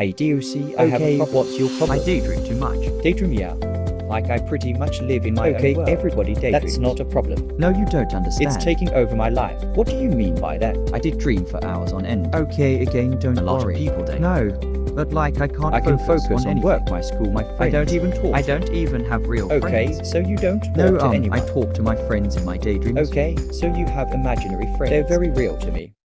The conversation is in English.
Hey DOC, I have Okay, problem. What's your problem? I daydream too much. Daydream, yeah. Like I pretty much live in my Okay, own world. everybody daydreams. That's not a problem. No, you don't understand. It's taking over my life. What do you mean by that? I did dream for hours on end. Okay, again, don't A lot of people daydream. No, but like I can't. I can focus, focus on anything. work, my school, my friends. I don't even talk. I don't even have real Okay, friends. so you don't talk No, to um, anyone. I talk to my friends in my daydreams. Okay, so you have imaginary friends. They're very real to me.